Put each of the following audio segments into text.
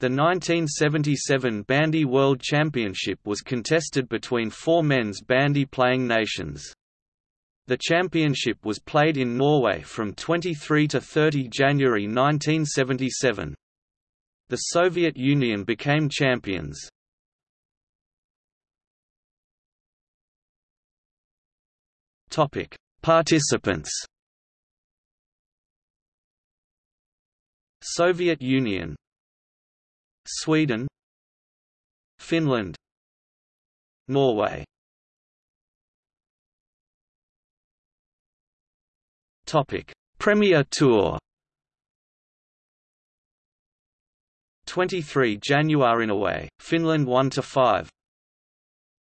The 1977 Bandy World Championship was contested between four men's bandy playing nations. The championship was played in Norway from 23 to 30 January 1977. The Soviet Union became champions. Topic: Participants. Soviet Union Sweden. Finland. Norway. Topic: Premier Tour. 23 January Norway Finland 1 to 5.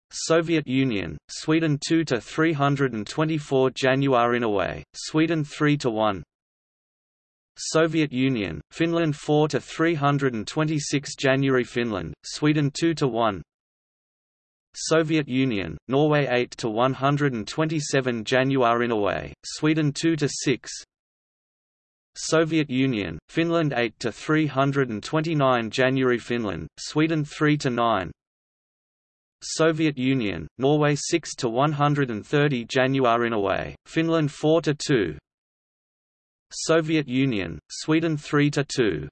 Soviet Union, Sweden 2 to 324 January Norway Sweden 3 to 1. Soviet Union, Finland 4 to 326 January Finland, Sweden 2 to 1. Soviet Union, Norway 8 to 127 January Norway, Sweden 2 to 6. Soviet Union, Finland 8 to 329 January Finland, Sweden 3 to 9. Soviet Union, Norway 6 to 130 January Norway, Finland 4 to 2. Soviet Union, Sweden 3 to 2.